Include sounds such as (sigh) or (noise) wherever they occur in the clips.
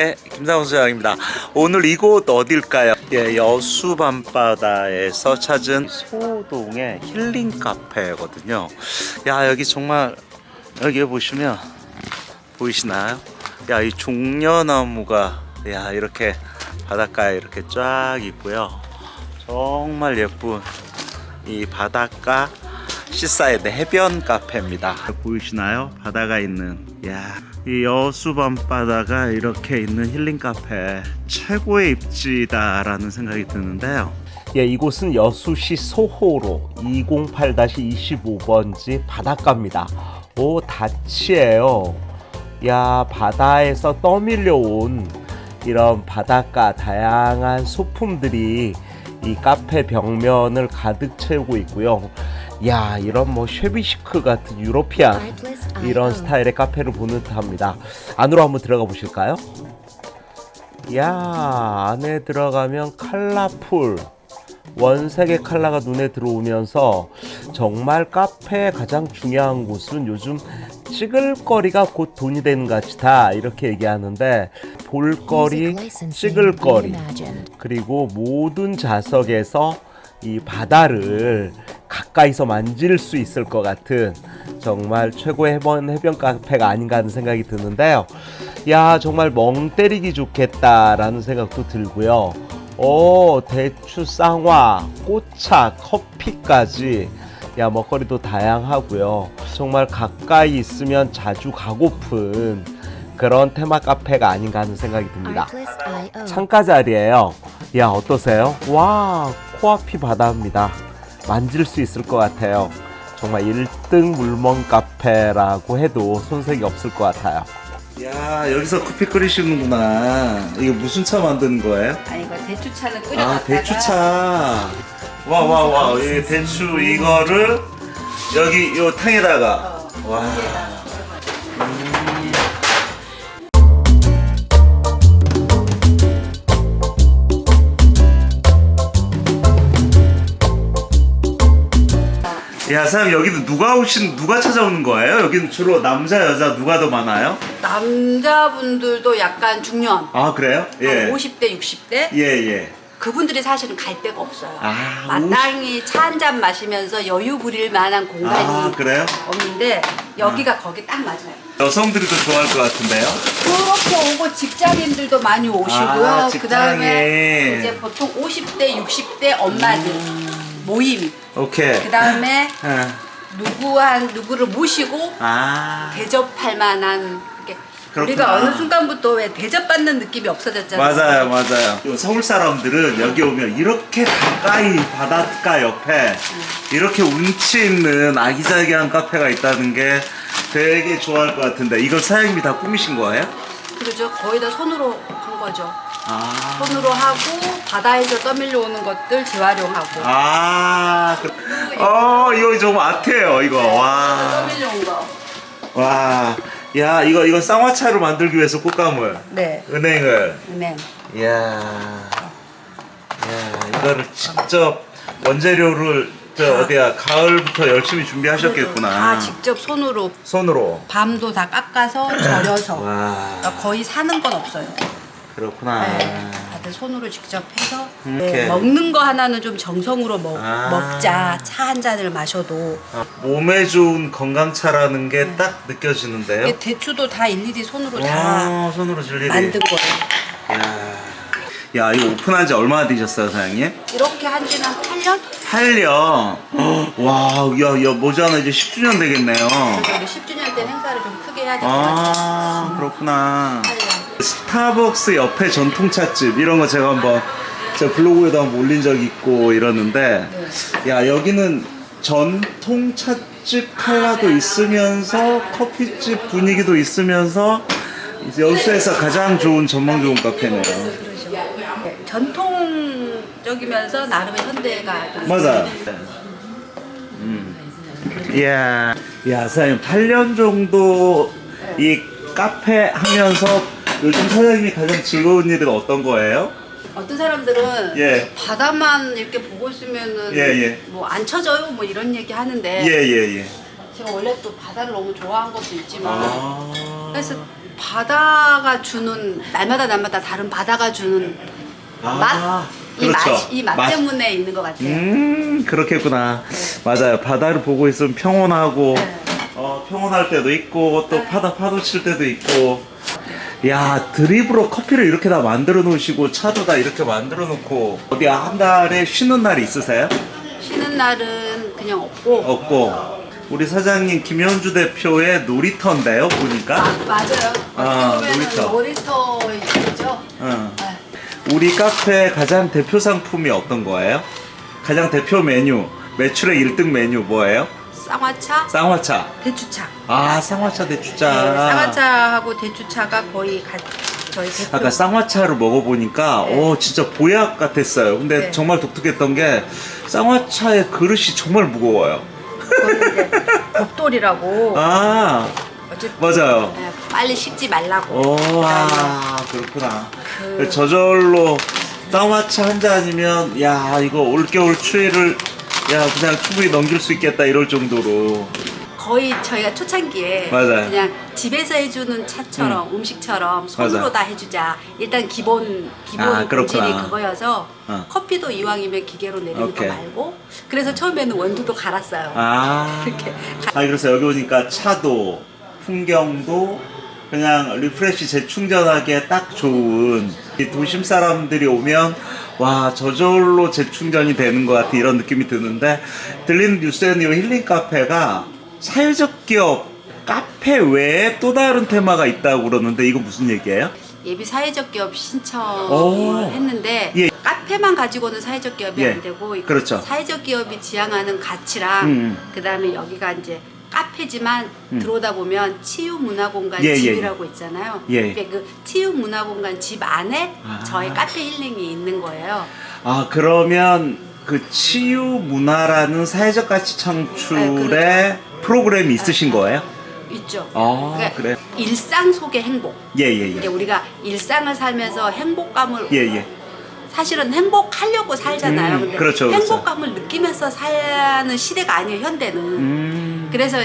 예, 김상훈 소장입니다. 오늘 이곳 어딜까요? 예, 여수 밤바다에서 찾은 소동의 힐링 카페거든요. 야, 여기 정말 여기 보시면 보이시나요? 야, 이 종려나무가 야, 이렇게 바닷가에 이렇게 쫙 있고요. 정말 예쁜 이 바닷가 seaside 해변 카페입니다. 보이시나요? 바다가 있는 야, 이 여수 밤바다가 이렇게 있는 힐링 카페 최고의 입지다 라는 생각이 드는데요. 예, 이곳은 여수시 소호로 208-25번지 바닷가입니다. 오, 다치예요. 야, 바다에서 떠밀려 온 이런 바닷가 다양한 소품들이 이 카페 벽면을 가득 채우고 있고요. 야, 이런 뭐 shabby chic 같은 European 이런 스타일의 카페를 보는 듯합니다. 안으로 한번 들어가 보실까요? 야, 안에 들어가면 colorful 원색의 컬러가 눈에 들어오면서 정말 카페의 가장 중요한 곳은 요즘 찍을 거리가 곧 돈이 되는 것이다 이렇게 얘기하는데 볼거리, 찍을 거리 그리고 모든 좌석에서 이 바다를 가까이서 만질 수 있을 것 같은 정말 최고의 해변, 해변 카페가 아닌가 하는 생각이 드는데요. 야 정말 멍 때리기 좋겠다라는 생각도 들고요. 오 대추 쌍화, 꽃차, 커피까지 야 먹거리도 다양하고요. 정말 가까이 있으면 자주 가고픈 그런 테마 카페가 아닌가 하는 생각이 듭니다. 창가 자리예요. 야 어떠세요? 와 코앞이 바다입니다. 만질 수 있을 것 같아요. 정말 1등 물멍 카페라고 해도 손색이 없을 것 같아요. 야 여기서 커피 끓이시는구나. 이게 무슨 차 만드는 거예요? 아니 이거 대추차는 끓여 아 대추차. 와 와 와. 이 대추 이거를 여기 요 탕에다가. 와. 야, 사장님 여기는 누가 오신 누가 찾아오는 거예요? 여기는 주로 남자 여자 누가 더 많아요? 남자분들도 약간 중년 아 그래요? 예. 한 50대 60대 예 예. 그분들이 사실은 갈 데가 없어요 아, 마땅히 차 한 잔 마시면서 여유 부릴 만한 공간이 아 그래요? 없는데 여기가 거기 딱 맞아요 여성들이 더 좋아할 것 같은데요? 그렇게 오고 직장인들도 많이 오시고요 아, 그 다음에. 이제 보통 50대 60대 엄마들 모임 오케이. 그 다음에 예. (laughs) 누구 한 누구를 모시고 아 대접할 만한 그렇구나. 우리가 어느 순간부터 왜 대접받는 느낌이 없어졌잖아요. 맞아요 맞아요. 요 서울 사람들은 여기 오면 이렇게 가까이 바닷가 옆에 이렇게 운치 있는 아기자기한 카페가 있다는 게 되게 좋아할 것 같은데 이걸 사장님이 다 꾸미신 거예요? 그렇죠. 거의 다 손으로 한 거죠. 아. 손으로 하고 바다에서 떠밀려 오는 것들 재활용하고 아, 그, 어, 이거 좀 아트예요, 이거. 와, 떠밀려 온 거. 와, 야, 이거 이거 쌍화차로 만들기 위해서 꽃가물, 네. 은행을, 네. 이야, 야, 이거를 직접 원재료를 저 어디야 가을부터 열심히 준비하셨겠구나. 다 직접 손으로 손으로. 밤도 다 깎아서 절여서 와, 그러니까 거의 사는 건 없어요. 그렇구나. 네. 다들 손으로 직접 해서 이렇게. 네, 먹는 거 하나는 좀 정성으로 먹, 아. 먹자 차 한 잔을 마셔도 아, 몸에 좋은 건강차라는 게 딱 느껴지는데요. 이게 대추도 다 일일이 손으로 다 와, 손으로. 만든 거예요. 야, 야 이거 오픈한 지 얼마나 되셨어요, 사장님? 이렇게 한 지는 한 8년? 8년. 와, 야, 야, 뭐잖아 이제 10주년 되겠네요. 그래서 우리 10주년 때 행사를 좀 크게 해야 될것 같아요. 아, 그렇구나. 8년. 스타벅스 옆에 전통차집 이런 거 제가 한번 제 블로그에도 한번 올린 적 있고 이러는데, 야 여기는 전통차집 칼라도 있으면서 커피집 분위기도 있으면서 여수에서 가장 좋은 전망 좋은 카페네요. 네, 전통적이면서 나름의 현대가 좀 맞아요. 음. 이야, 야, 사장님, 8년 정도 이 카페 하면서 요즘 사장님이 가장 즐거운 일은 어떤 거예요? 어떤 사람들은 예. 바다만 이렇게 보고 있으면은 예, 예. 뭐안 쳐져요 뭐 이런 얘기 하는데 예, 예, 예. 제가 원래 또 바다를 너무 좋아한 것도 있지만 아. 그래서 바다가 주는 날마다 날마다 다른 바다가 주는 아, 맛, 이 그렇죠. 맛, 이맛 맛. 때문에 있는 것 같아요. 음 그렇겠구나 맞아요 바다를 보고 있으면 평온하고 네. 어, 평온할 때도 있고 또 파다 파도 칠 때도 있고 야 드립으로 커피를 이렇게 다 만들어 놓으시고 차도 다 이렇게 만들어 놓고 어디 한 달에 쉬는 날이 있으세요? 쉬는 날은 그냥 없고 없고 우리 사장님 김현주 대표의 놀이터인데요 보니까 아, 맞아요. 아, 놀이터. 놀이터이죠. 응. 네. 우리 카페 가장 대표 상품이 어떤 거예요? 가장 대표 메뉴 매출의 1등 메뉴 뭐예요? 쌍화차, 쌍화차 대추차. 아 쌍화차 대추차 네, 쌍화차하고 대추차가 거의 가, 저희 대표. 아까 쌍화차를 먹어보니까 네. 어 진짜 보약 같았어요 근데 네. 정말 독특했던 게 쌍화차의 그릇이 정말 무거워요 곱돌이라고. (laughs) 아 맞아요 네, 빨리 식지 말라고. 오, 아, 그렇구나. 그- 저절로 쌍화차 한 잔이면, 야, 이거 올겨울 추위를, 야, 그냥 충분히 넘길 수 있겠다, 이럴 정도로. 거의 저희가 초창기에 맞아요. 그냥 집에서 해주는 차처럼 음. 식처럼 손으로 맞아. 다 해주자. 일단 기본 기본 아, 그렇구나. 본질이 그거여서 어. 커피도 이왕이면 기계로 내리는. 거 말고 그래서 처음에는 원두도 갈았어요. 아. (laughs) 이렇게 아, 그래서 여기 오니까 차도, 풍경도, 그냥 refresh 재충전하기에 딱 좋은 이 도심 사람들이 오면 와 저절로 재충전이 되는 것 같은 이런 느낌이 드는데 들리는 뉴스에는 이 힐링 카페가 사회적 기업 카페 외에 또 다른 테마가 있다고 그러는데 이거 무슨 얘기예요? 예비 사회적 기업 신청을 오. 했는데 예. 카페만 가지고는 사회적 기업이 예. 안 되고 이 그렇죠. 사회적 기업이 지향하는 가치랑 음. 그 다음에 여기가 이제 카페지만 음. 들어오다 보면 치유 문화 공간 예, 예, 집이라고 있잖아요. 예. 그그 치유 문화 공간 집 안에 아. 저희 카페 힐링이 있는 거예요. 아 그러면 그 치유 문화라는 사회적 가치 창출의 프로그램이 있으신 거예요? 있죠. 아 그러니까 그래 일상 속의 행복. 예 예예 이게 우리가 일상을 살면서 행복감을 예 예 사실은 행복하려고 살잖아요. 음, 근데 그렇죠, 그렇죠. 행복감을 느끼면서 사는 시대가 아니에요, 현대는. 음, 그래서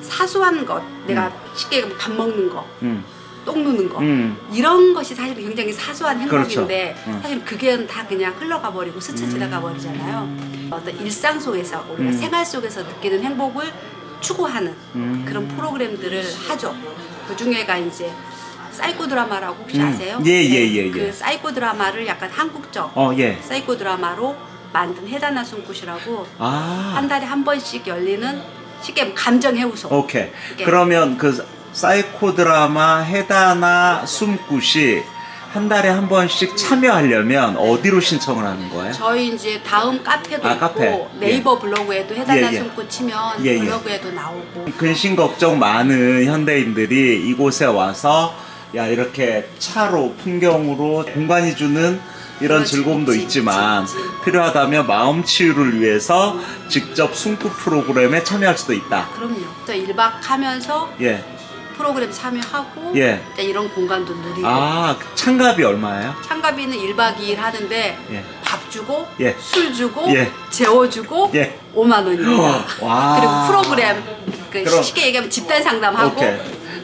사소한 것, 내가 쉽게 얘기하면 밥 먹는 거, 음, 똥 누는 거, 음. 이런 것이 사실 굉장히 사소한 행복인데 그렇죠. 음. 사실 그게 다 그냥 흘러가 버리고 스쳐 지나가 버리잖아요. 어떤 일상 속에서 우리가 음. 생활 속에서 느끼는 행복을 추구하는 음. 그런 프로그램들을 하죠. 그 중에가 이제 사이코 드라마라고 혹시 음. 아세요? 예, 예, 예, 예. 그 사이코 드라마를 약간 한국적 어, 예. 사이코 드라마로 만든 해다나 숨굿이라고 아, 한 달에 한 번씩 열리는 쉽게 감정 해우소. 오케이. 이게- 그러면 그 사이코 드라마 해다나 숨굿이 한 달에 한 번씩 참여하려면 어디로 신청을 하는 거예요? 저희 이제 다음 카페도 아, 있고 카페. 네이버 블로그에도 해다나 예, 예. 숨굿 치면 예, 예. 블로그에도 나오고 근심 걱정 많은 현대인들이 이곳에 와서 야 이렇게 차로 풍경으로 공간이 주는 이런 즐거움도 있지, 있지만 있지, 있지. 필요하다면 마음 치유를 위해서 직접 숨구 프로그램에 참여할 수도 있다. 그럼요. 그래서 1박 하면서 예. 프로그램 참여하고 예. 이런 공간도 누리고 아 참가비 얼마예요? 참가비는 1박 2일 하는데 예. 밥 주고 예. 술 주고 예. 재워주고 예. 5만 원입니다. 와. (laughs) 그리고 프로그램 그 쉽게 얘기하면 집단 상담하고 오케이.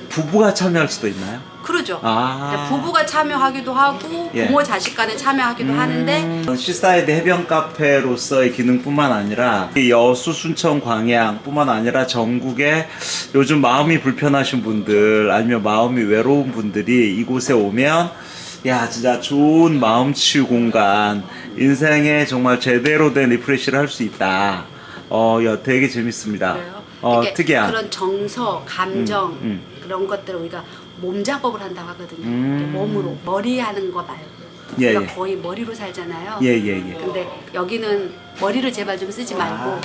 부부가 참여할 수도 있나요? 그러죠. 아. 부부가 참여하기도 하고 예. 부모 자식 간에 참여하기도 하는데 음, seaside 해변 카페로서의 기능뿐만 아니라 이 여수 순천 광양뿐만 아니라 전국에 요즘 마음이 불편하신 분들 아니면 마음이 외로운 분들이 이곳에 오면 야 진짜 좋은 마음 치유 공간 인생에 정말 제대로 된 refresh를 할 수 있다. 어, 야 되게 재밌습니다. 어, 특이한. 그런 정서, 감정 음, 음. 그런 것들을 우리가 몸 작업을 한다고 하거든요. 음. 몸으로 머리 하는 거 말고 예, 우리가 예. 거의 머리로 살잖아요. 예, 예, 예. 근데 여기는 머리를 제발 좀 쓰지 말고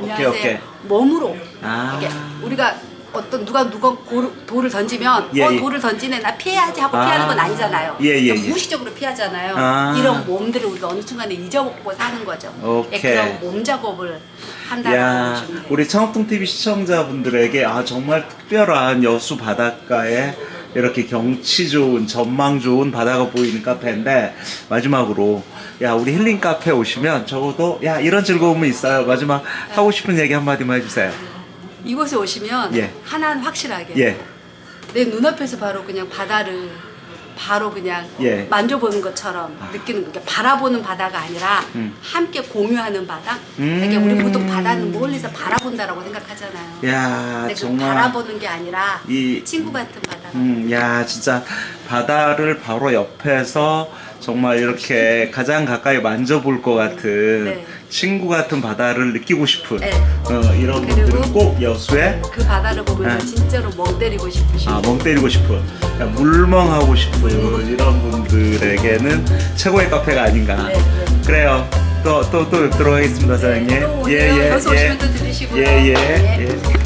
오케이, 안녕하세요. 오케이. 몸으로 아. 이렇게 우리가 어떤 누가 누가 고를- 돌을 던지면 예, 어 예. 돌을 던지네 나 피해야지 하고 아. 피하는 건 아니잖아요. 예, 예, 그냥 예. 무의식적으로 피하잖아요. 아. 이런 몸들을 우리가 어느 순간에 잊어먹고 사는 거죠. 오케이. 예, 그런 몸 작업을 한다는 야, 거죠. 우리 청학동 TV 시청자분들에게 아 정말 특별한 여수 바닷가에 이렇게 경치 좋은 전망 좋은 바다가 보이는 카페인데 마지막으로 야 우리 힐링 카페 오시면 적어도 야 이런 즐거움은 있어요. 마지막 하고 싶은 얘기 한마디만 해주세요. 이곳에 오시면 예. 하나는 확실하게 예, 내 눈앞에서 바로 그냥 바다를 바로 그냥 예. 만져보는 것처럼 느끼는 거. 바라보는 바다가 아니라 음. 함께 공유하는 바다. 음. 그러니까 우리 보통 바다는 멀리서 바라본다라고 생각하잖아요. 야 근데 그 정말 바라보는 게 아니라 이 친구 같은 바다. 음, 야, 진짜 바다를 바로 옆에서 정말 이렇게 가장 가까이 만져볼 것 같은 네. 친구 같은 바다를 느끼고 싶은 네. 어, 이런 분들은 꼭 여수에 그 바다를 보면서 네. 진짜로 멍 때리고 싶으신 아, 멍 때리고 싶은 그냥 물멍하고 싶은 이런 분들에게는 최고의 카페가 아닌가. 네, 네. 그래요. 또 또 또 뵙도록 하겠습니다, 사장님. 또 오세요. 여수 오시면 또 들으시고요. 예, 예, 예. 예.